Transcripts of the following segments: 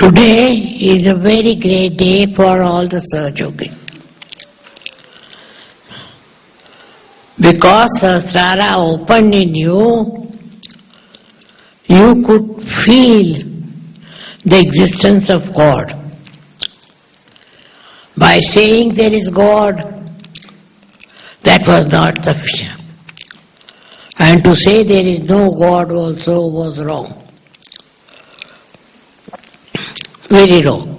Today is a very great day for all the Sahajogi. Because Sahasrara opened in you, you could feel the existence of God. By saying there is God, that was not sufficient. And to say there is no God also was wrong. Very wrong.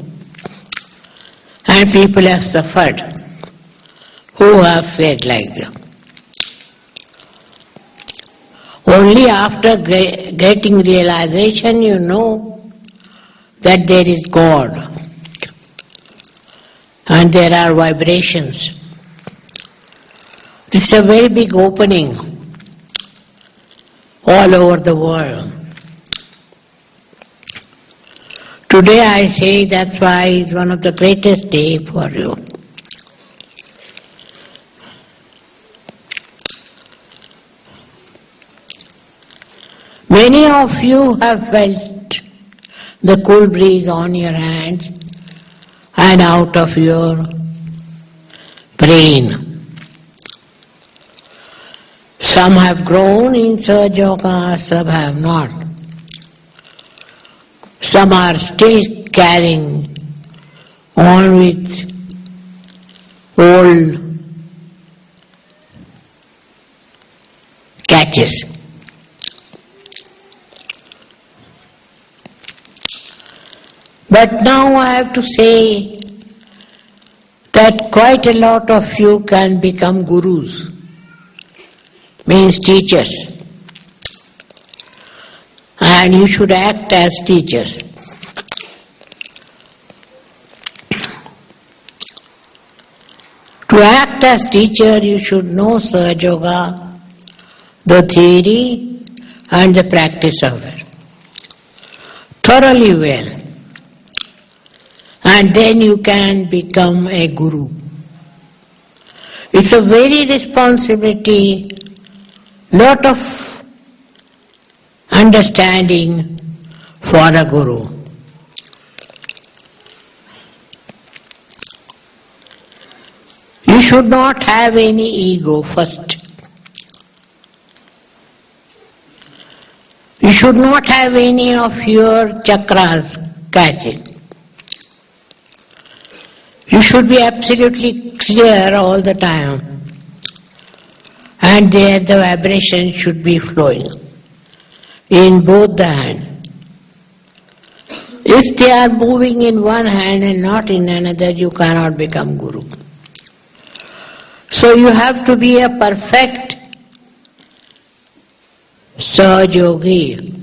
And people have suffered who have said like that. Only after getting realization you know that there is God and there are vibrations. This is a very big opening all over the world. Today I say that's why it's one of the greatest day for you. Many of you have felt the cool breeze on your hands and out of your brain. Some have grown in Sahaja Yoga, some have not. Some are still carrying on with old catches. But now I have to say that quite a lot of you can become gurus, means teachers and you should act as teachers. To act as teacher, you should know Sahaja Yoga, the theory and the practice of it thoroughly well. And then you can become a guru. It's a very responsibility, lot of understanding for a guru. You should not have any ego first. You should not have any of your chakras catching. You should be absolutely clear all the time. And there the vibration should be flowing in both the hands. If they are moving in one hand and not in another, you cannot become Guru. So you have to be a perfect Sahajogi.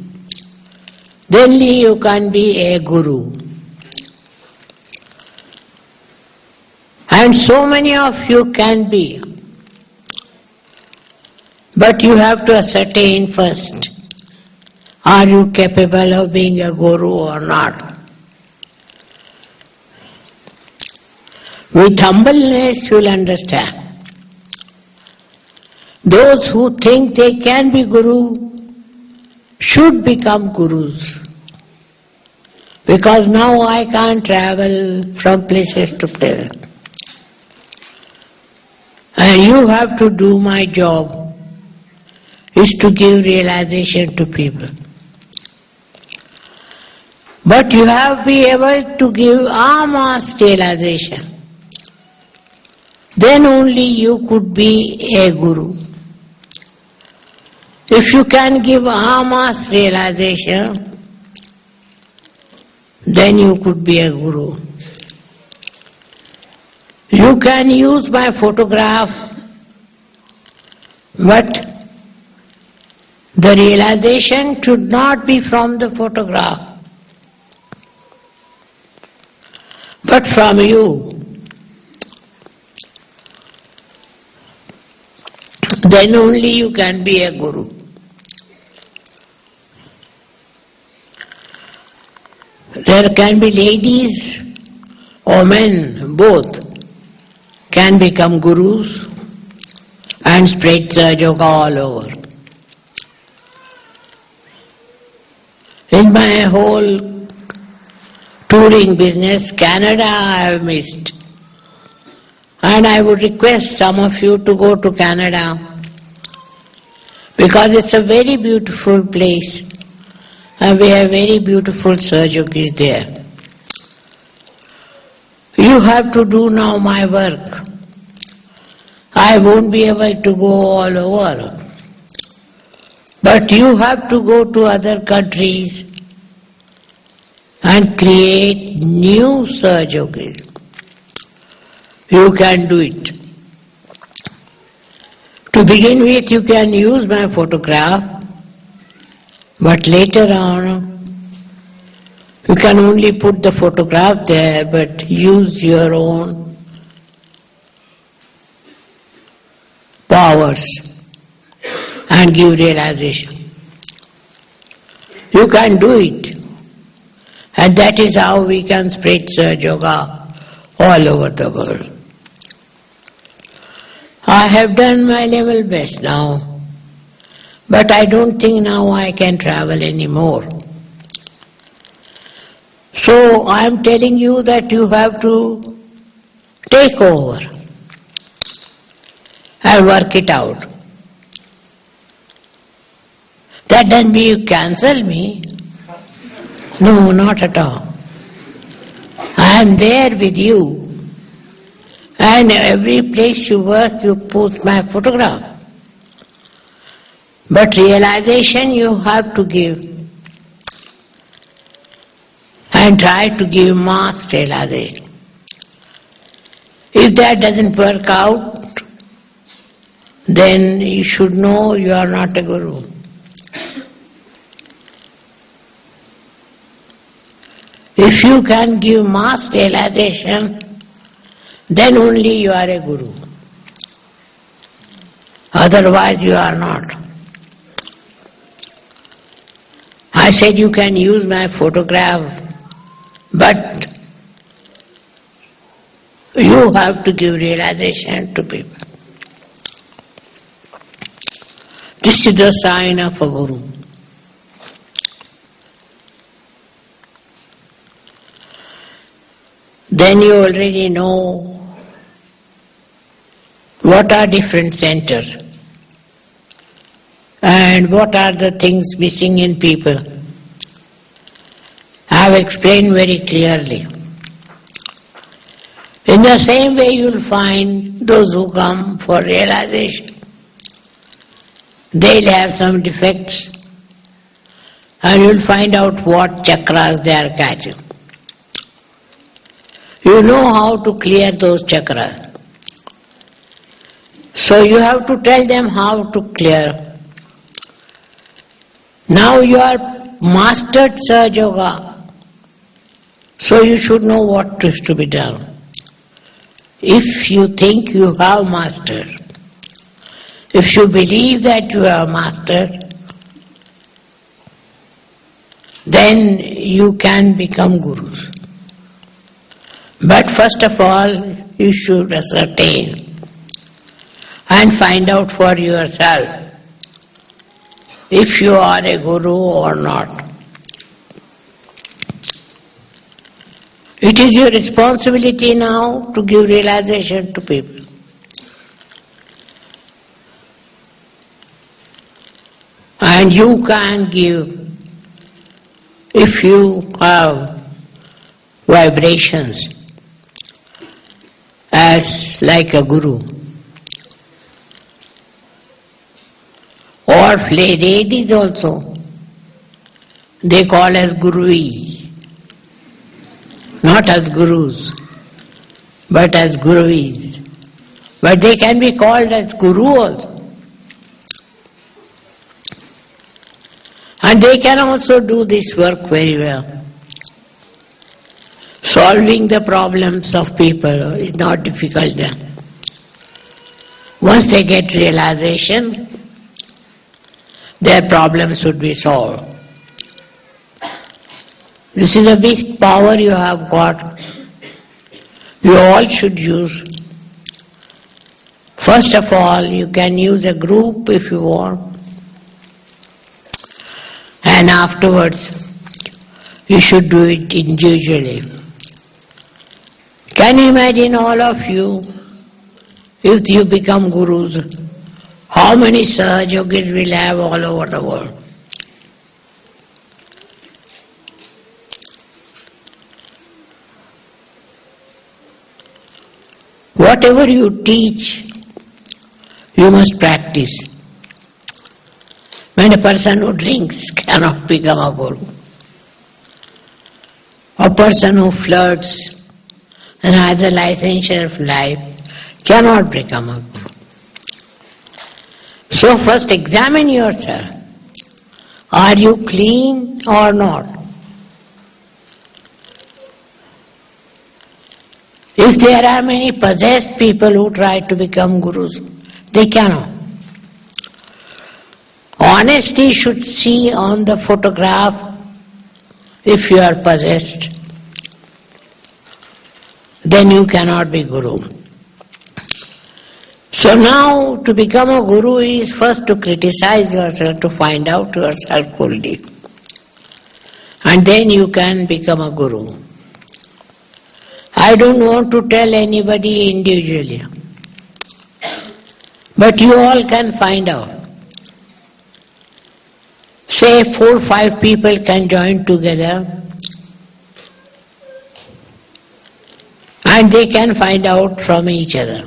Then you can be a Guru. And so many of you can be. But you have to ascertain first are you capable of being a guru or not? With humbleness, you will understand. Those who think they can be guru should become gurus. Because now I can't travel from places to places. And you have to do my job, is to give realization to people. But you have to be able to give mass realization. Then only you could be a guru. If you can give mass realization, then you could be a guru. You can use my photograph, but the realization should not be from the photograph. But from you. Then only you can be a guru. There can be ladies or men, both, can become gurus and spread yoga all over. In my whole touring business, Canada I have missed. And I would request some of you to go to Canada because it's a very beautiful place and we have very beautiful Sahajogis there. You have to do now my work. I won't be able to go all over. But you have to go to other countries and create new Sahajogis. You can do it. To begin with, you can use my photograph, but later on, you can only put the photograph there, but use your own powers and give realization. You can do it. And that is how we can spread Yoga all over the world. I have done my level best now, but I don't think now I can travel anymore. So I am telling you that you have to take over and work it out. That doesn't mean you cancel me. No, not at all. I am there with you and every place you work, you put my photograph. But realization you have to give. And try to give mass realization. If that doesn't work out, then you should know you are not a guru. If you can give mass realization, then only you are a guru. Otherwise, you are not. I said you can use my photograph, but you have to give realization to people. This is the sign of a guru. Then you already know what are different centers and what are the things missing in people. I have explained very clearly. In the same way, you will find those who come for realization. They'll have some defects, and you'll find out what chakras they are catching. You know how to clear those chakras. So you have to tell them how to clear. Now you are mastered Sahaja Yoga, so you should know what is to be done. If you think you have mastered, if you believe that you have mastered, then you can become gurus. But first of all, you should ascertain and find out for yourself if you are a guru or not. It is your responsibility now to give realization to people. And you can give if you have vibrations as like a guru. or ladies also. They call as gurui. Not as gurus, but as guruis. But they can be called as guru also. And they can also do this work very well. Solving the problems of people is not difficult then. Once they get realization, their problems would be solved. This is a big power you have got. You all should use. First of all, you can use a group if you want. And afterwards, You should do it individually. Can you imagine all of you, if you become gurus, how many Sahaj yogis will have all over the world? Whatever you teach, you must practice. When a person who drinks cannot become a guru. A person who flirts and has a licensure of life cannot become a guru. So first examine yourself. Are you clean or not? If there are many possessed people who try to become gurus, they cannot. Honesty should see on the photograph if you are possessed. Then you cannot be guru. So now to become a guru is first to criticize yourself, to find out yourself fully. And then you can become a guru. I don't want to tell anybody individually. But you all can find out. Say four five people can join together and they can find out from each other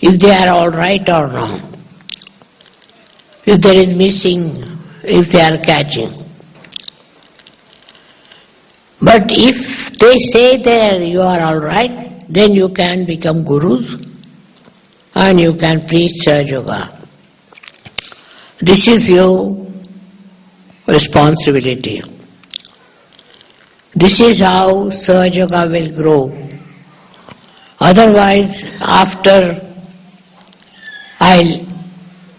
if they are all right or not, if there is missing, if they are catching. But if they say there you are all right, then you can become gurus and you can preach Yoga. This is your responsibility. This is how Sahaja Yoga will grow. Otherwise, after I'll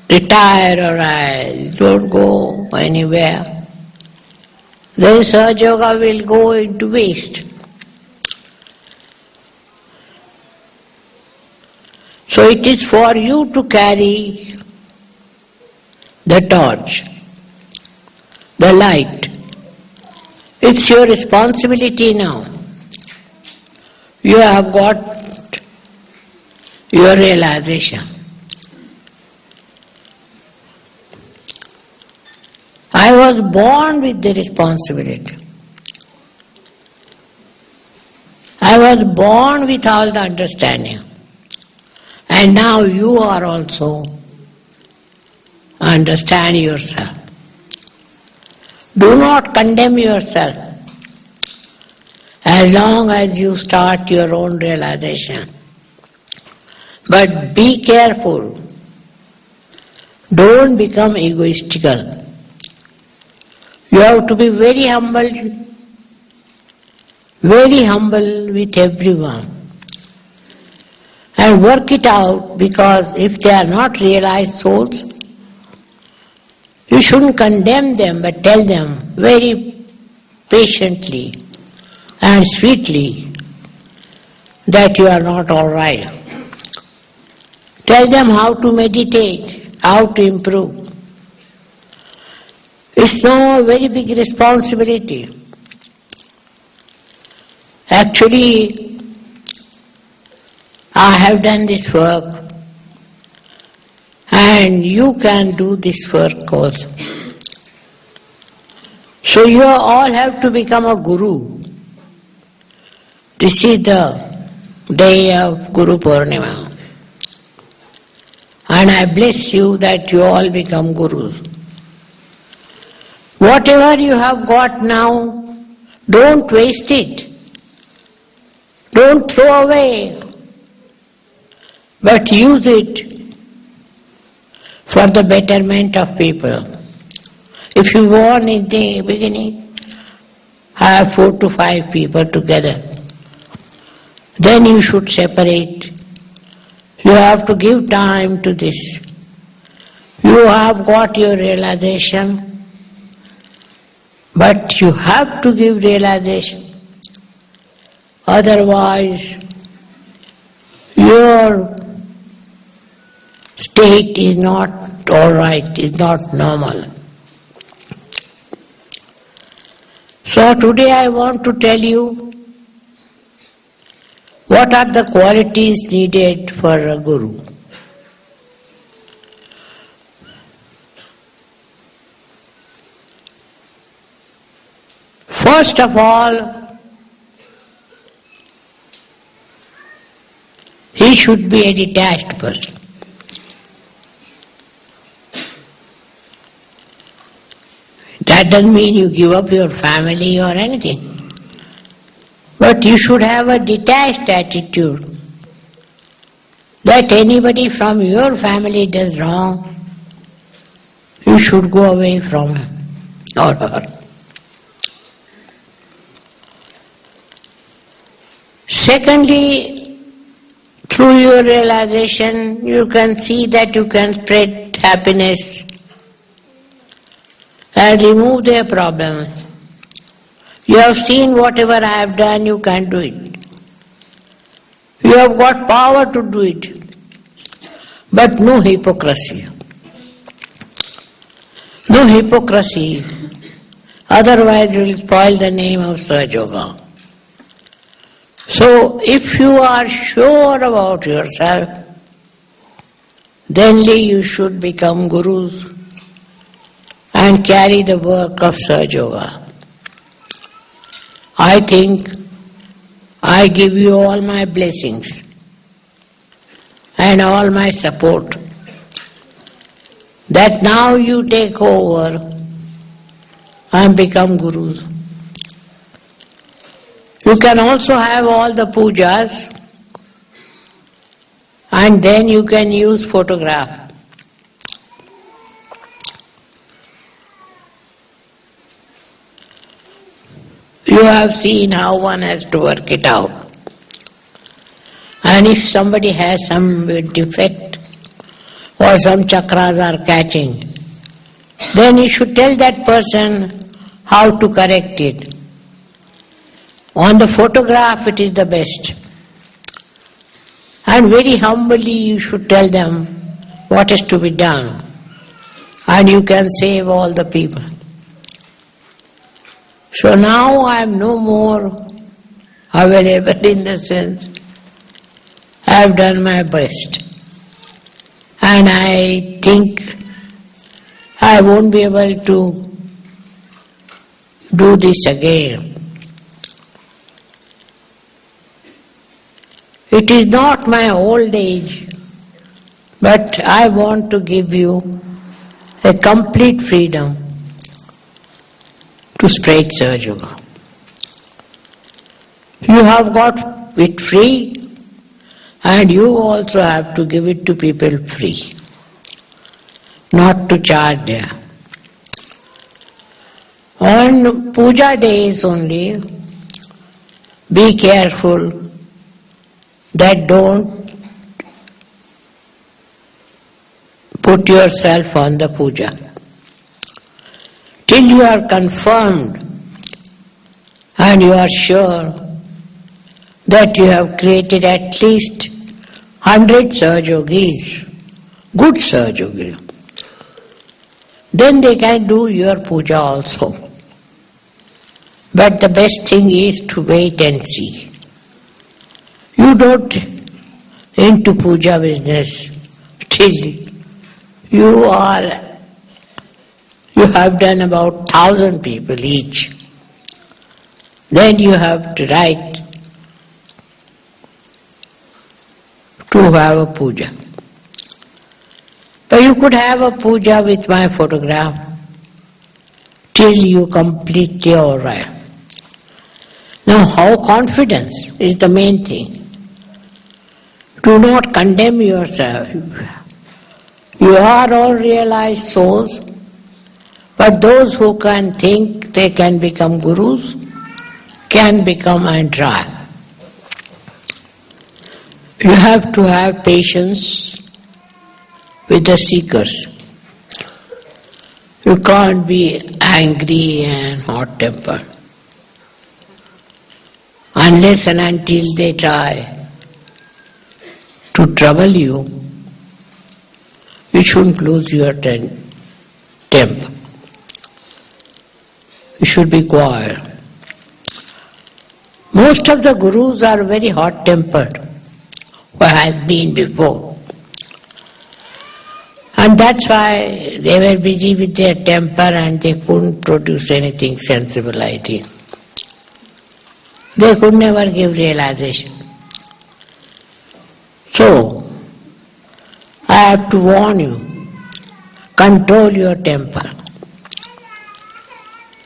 retire or I don't go anywhere, then Sahaja Yoga will go into waste. So it is for you to carry the torch, the light. It's your responsibility now. You have got your realization. I was born with the responsibility. I was born with all the understanding. And now you are also understand yourself. Do not condemn yourself as long as you start your own realization. But be careful. Don't become egoistical. You have to be very humble, very humble with everyone. And work it out because if they are not realized souls, you shouldn't condemn them but tell them very patiently and sweetly that you are not all right. Tell them how to meditate, how to improve. It's no very big responsibility. Actually, I have done this work and you can do this work also. So you all have to become a guru. This is the day of Guru Purnima. And I bless you that you all become gurus. Whatever you have got now, don't waste it. Don't throw away, but use it for the betterment of people. If you want in the beginning, have four to five people together, then you should separate. You have to give time to this. You have got your realization but you have to give realization. Otherwise, your state is not all right, is not normal. So today I want to tell you what are the qualities needed for a guru. First of all, he should be a detached person. That doesn't mean you give up your family or anything. But you should have a detached attitude that anybody from your family does wrong, you should go away from him or her. Secondly, through your realization, you can see that you can spread happiness and remove their problem. You have seen whatever I have done, you can do it. You have got power to do it, but no hypocrisy. No hypocrisy, otherwise you will spoil the name of Sahaja Yoga. So, if you are sure about yourself, then you should become gurus and carry the work of Sahaja Yoga. I think I give you all my blessings and all my support that now you take over and become gurus. You can also have all the pujas and then you can use photograph. You have seen how one has to work it out. And if somebody has some defect or some chakras are catching, then you should tell that person how to correct it. On the photograph, it is the best. And very humbly, you should tell them what is to be done. And you can save all the people. So now I am no more available in the sense I have done my best. And I think I won't be able to do this again. It is not my old age, but I want to give you a complete freedom to spread Sahaja Yoga. You have got it free and you also have to give it to people free, not to charge them. On puja days only, be careful that don't put yourself on the puja. Till you are confirmed and you are sure that you have created at least hundred Sahajogis, good Sahajogis, then they can do your puja also. But the best thing is to wait and see. You don't into puja business till you are you have done about thousand people each. Then you have to write to have a puja. But you could have a puja with my photograph till you complete your right. Now how confidence is the main thing. Do not condemn yourself. You are all realized souls, but those who can think they can become gurus can become and try. You have to have patience with the seekers. You can't be angry and hot tempered unless and until they try to trouble you, you shouldn't lose your temper. You should be quiet. Most of the gurus are very hot tempered, or has been before. And that's why they were busy with their temper and they couldn't produce anything sensible, I think. They could never give realization. So, I have to warn you, control your temper.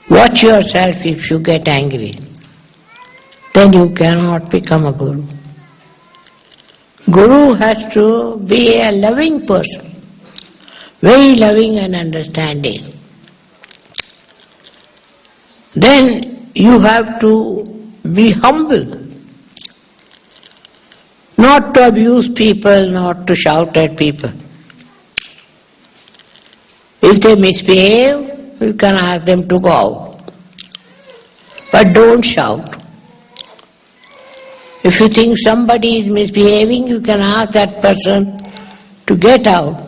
Watch yourself if you get angry. Then you cannot become a guru. Guru has to be a loving person very loving and understanding. Then you have to be humble, not to abuse people, not to shout at people. If they misbehave, you can ask them to go out. But don't shout. If you think somebody is misbehaving, you can ask that person to get out.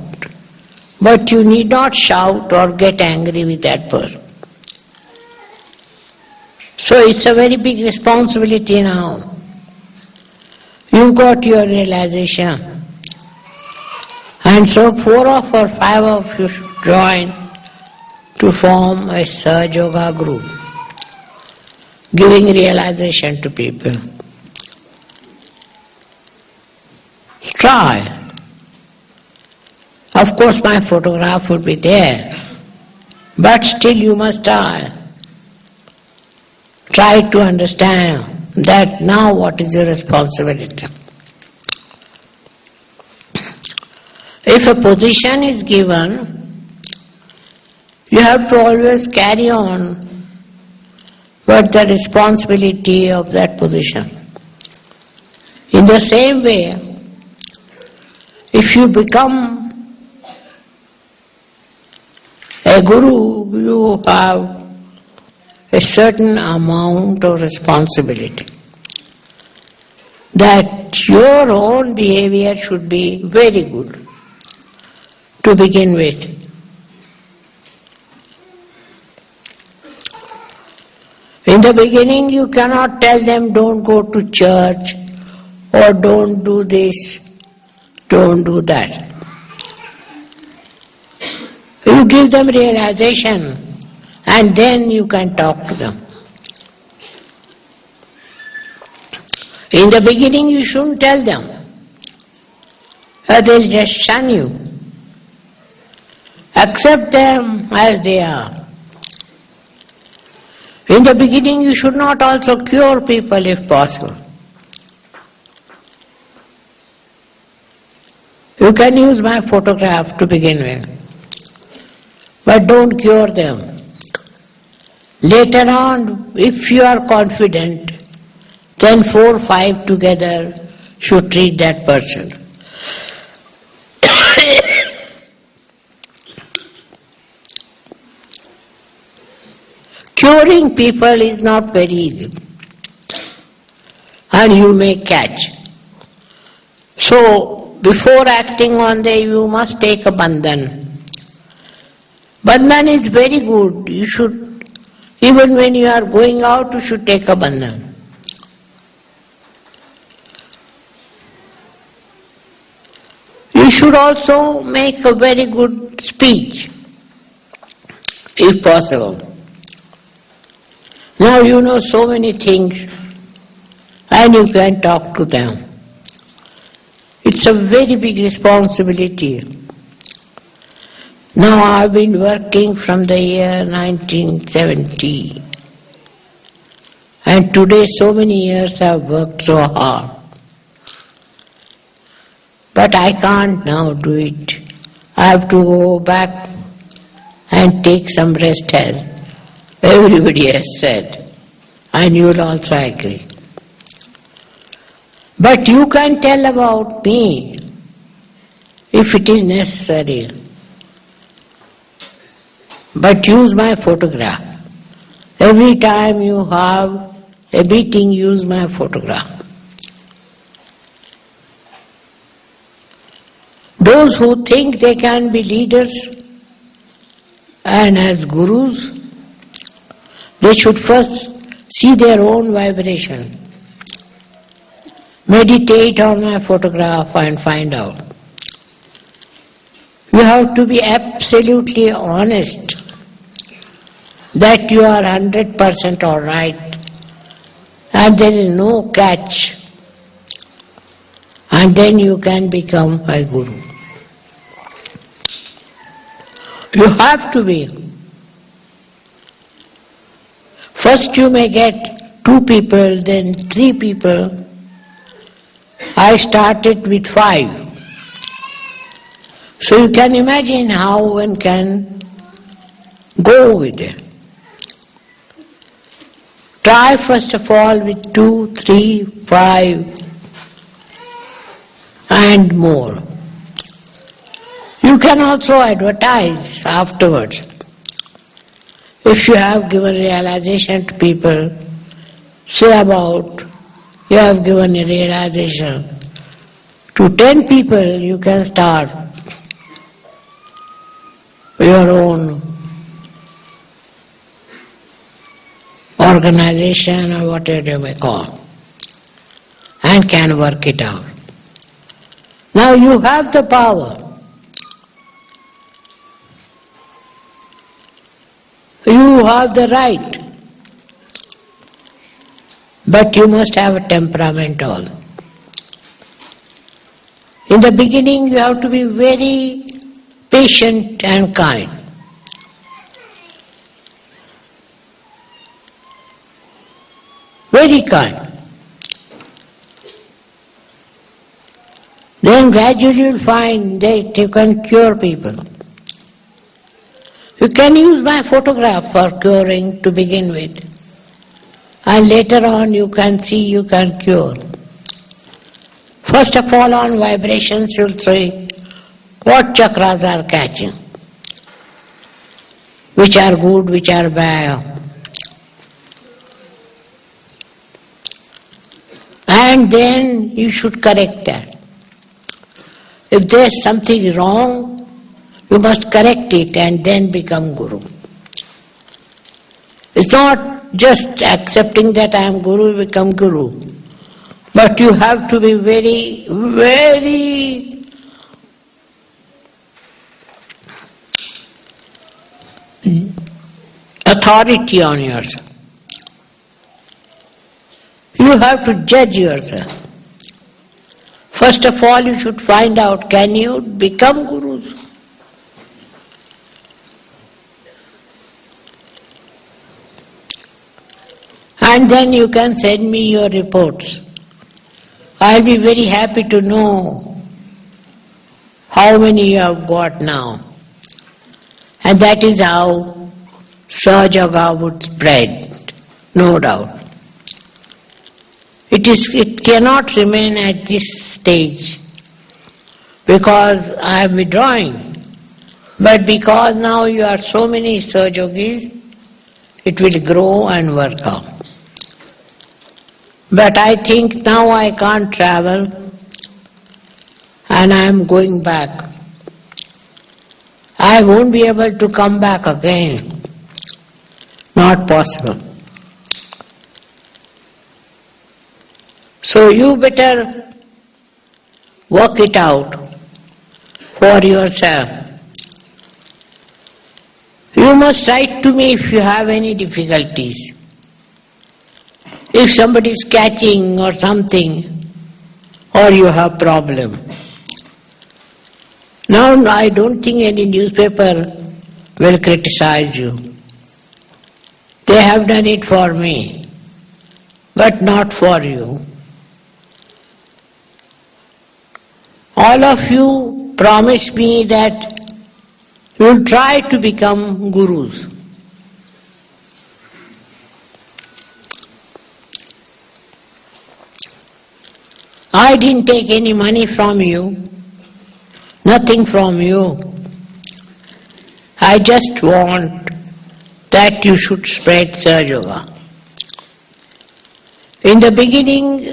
But you need not shout or get angry with that person. So it's a very big responsibility now. You got your realization. And so four of or five of you should join to form a Sahaja Yoga group, giving realization to people. Try. Of course, my photograph would be there, but still you must try. Try to understand that now what is your responsibility. If a position is given, you have to always carry on what the responsibility of that position. In the same way, if you become a guru, you have a certain amount of responsibility. That your own behavior should be very good to begin with. In the beginning, you cannot tell them don't go to church or don't do this, don't do that. You give them realization and then you can talk to them. In the beginning you shouldn't tell them, or they'll just shun you. Accept them as they are. In the beginning you should not also cure people if possible. You can use my photograph to begin with but don't cure them. Later on, if you are confident, then four five together should treat that person. Curing people is not very easy, and you may catch. So, before acting on them, you must take a bandhan Bandhan is very good. You should, even when you are going out, you should take a bandhan. You should also make a very good speech, if possible. Now you know so many things and you can talk to them. It's a very big responsibility. Now I've been working from the year 1970 and today so many years I've worked so hard. But I can't now do it. I have to go back and take some rest as everybody has said. And you will also agree. But you can tell about me if it is necessary but use my photograph. Every time you have a meeting, use my photograph. Those who think they can be leaders and as gurus, they should first see their own vibration meditate on my photograph and find out. You have to be absolutely honest that you are 100% alright and there is no catch and then you can become a guru. You have to be. First you may get two people, then three people. I started with five. So you can imagine how one can go with it. Try first of all with two, three, five, and more. You can also advertise afterwards. If you have given realization to people, say about you have given a realization to ten people, you can start your own organization or whatever you may call and can work it out. Now you have the power. You have the right. But you must have a temperament all. In the beginning you have to be very patient and kind. Very kind. Then gradually you'll find that you can cure people. You can use my photograph for curing to begin with. And later on you can see you can cure. First of all on vibrations you'll see what chakras are catching, which are good, which are bad. And then you should correct that. If there's something wrong, you must correct it and then become Guru. It's not just accepting that I am Guru, you become Guru. But you have to be very, very authority on yourself. You have to judge yourself. First of all, you should find out can you become gurus? And then you can send me your reports. I'll be very happy to know how many you have got now. And that is how Sahaja would spread, no doubt. It, is, it cannot remain at this stage because I am withdrawing. But because now you are so many Sahajogis, it will grow and work out. But I think now I can't travel and I am going back. I won't be able to come back again. Not possible. So you better work it out for yourself. You must write to me if you have any difficulties. If somebody is catching or something, or you have problem. Now I don't think any newspaper will criticize you. They have done it for me, but not for you. all of you promise me that you will try to become gurus. I didn't take any money from you, nothing from you. I just want that you should spread Sahaja Yoga. In the beginning,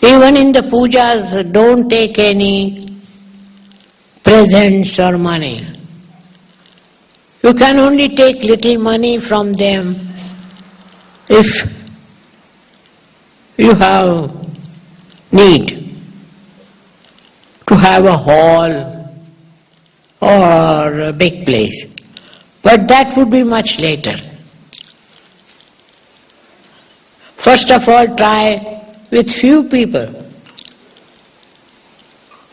even in the pujas, don't take any presents or money. You can only take little money from them if you have need to have a hall or a big place. But that would be much later. First of all, try with few people.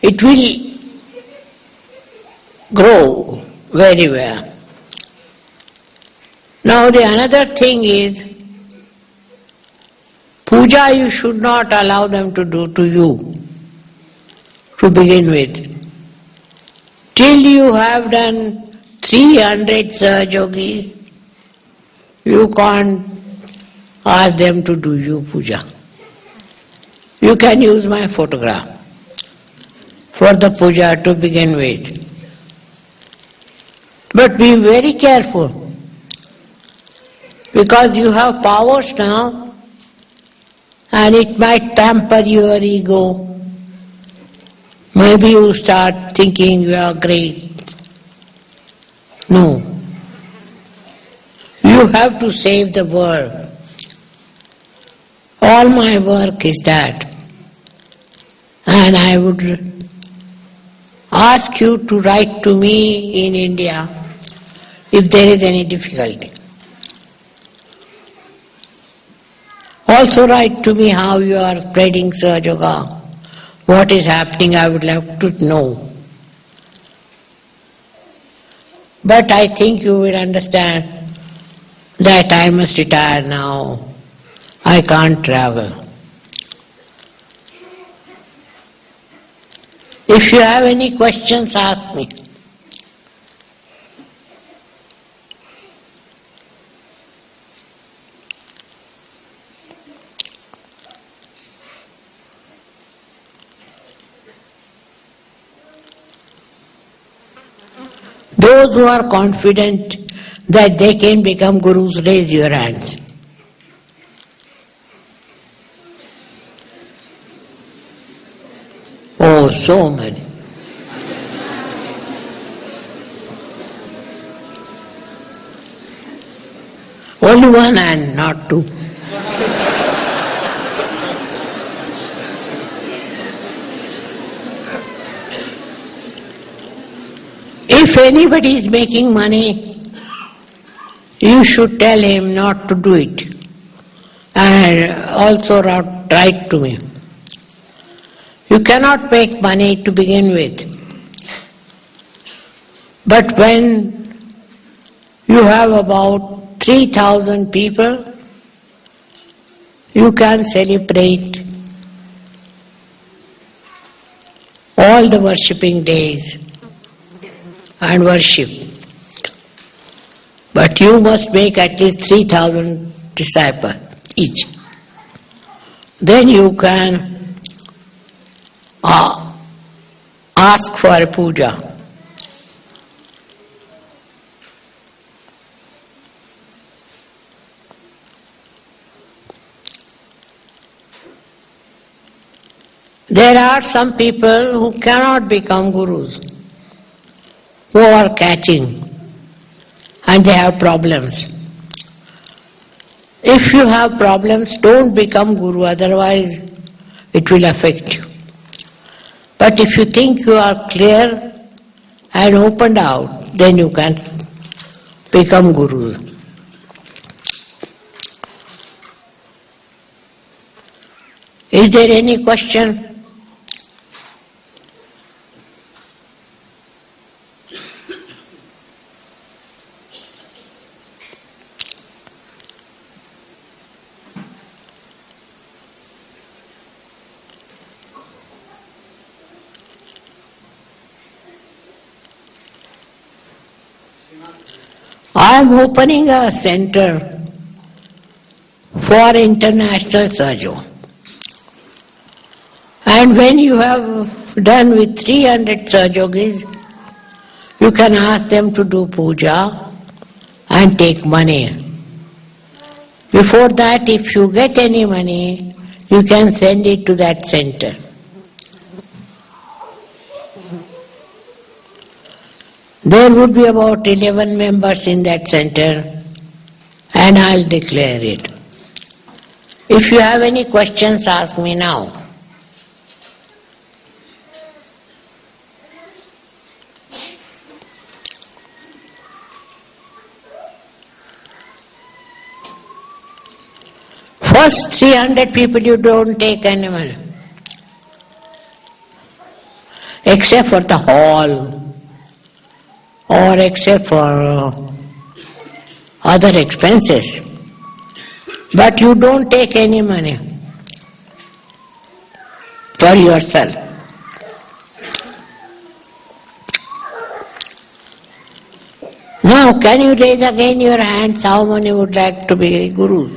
It will grow very well. Now the another thing is, puja you should not allow them to do to you to begin with. Till you have done 300 Sahajogis, you can't ask them to do you puja. You can use my photograph for the puja to begin with. But be very careful because you have powers now and it might tamper your ego. Maybe you start thinking you are great. No. You have to save the world. All my work is that. And I would ask you to write to me in India if there is any difficulty. Also write to me how you are spreading Sahaja Yoga. What is happening, I would like to know. But I think you will understand that I must retire now. I can't travel. If you have any questions, ask me. Those who are confident that they can become gurus, raise your hands. Oh, so many. Only one hand, not two. If anybody is making money, you should tell him not to do it. And also write to me. You cannot make money to begin with. But when you have about 3000 people, you can celebrate all the worshipping days and worship. But you must make at least 3000 disciples each. Then you can uh, ask for a puja. There are some people who cannot become gurus who are catching and they have problems. If you have problems, don't become guru, otherwise it will affect you. But if you think you are clear and opened out, then you can become guru. Is there any question? I am opening a center for international Sahaja. And when you have done with 300 Sahajogis, you can ask them to do puja and take money. Before that, if you get any money, you can send it to that center. There would be about 11 members in that center, and I'll declare it. If you have any questions, ask me now. First 300 people you don't take animal, except for the hall or except for uh, other expenses. But you don't take any money for yourself. Now, can you raise again your hands? How many would like to be gurus?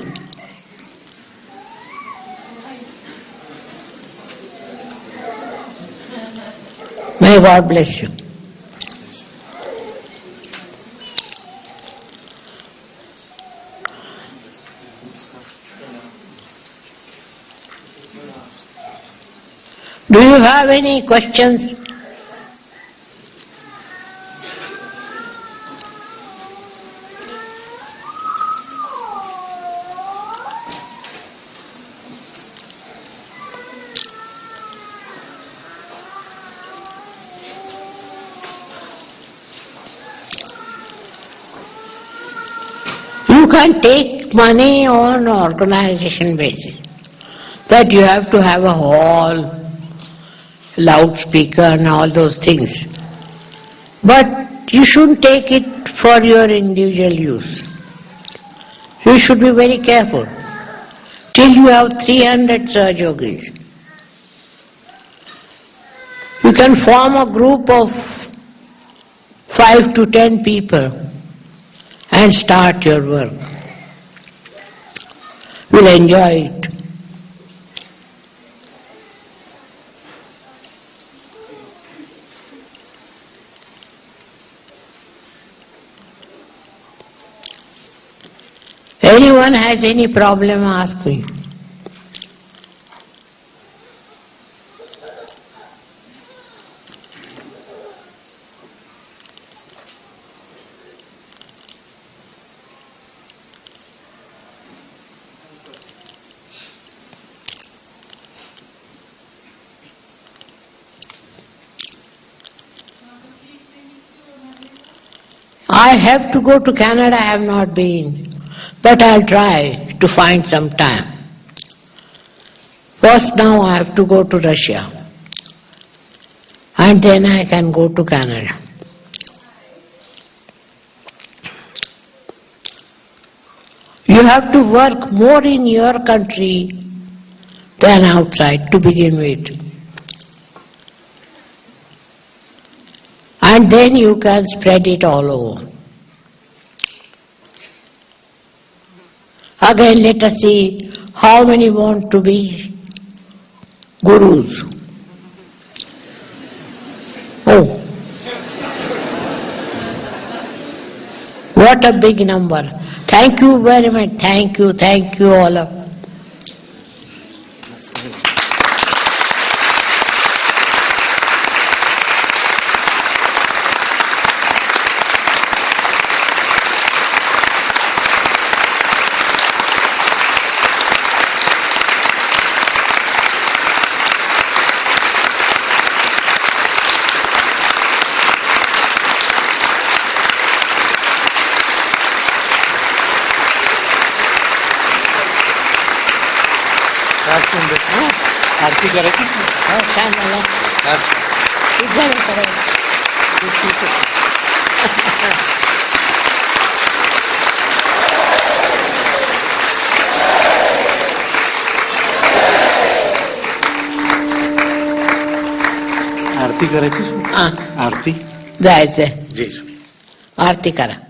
May God bless you. You have any questions? You can take money on organization basis. That you have to have a hall, loudspeaker and all those things. But you shouldn't take it for your individual use. You should be very careful. Till you have 300 Sahajogis. You can form a group of 5 to 10 people and start your work. You'll enjoy it. Anyone has any problem, ask me. I have to go to Canada, I have not been, but I'll try to find some time. First, now I have to go to Russia, and then I can go to Canada. You have to work more in your country than outside to begin with. And then you can spread it all over. Again, let us see how many want to be gurus. Oh. What a big number. Thank you very much. Thank you, thank you all of Ah. Arti? Da, e Arti cara.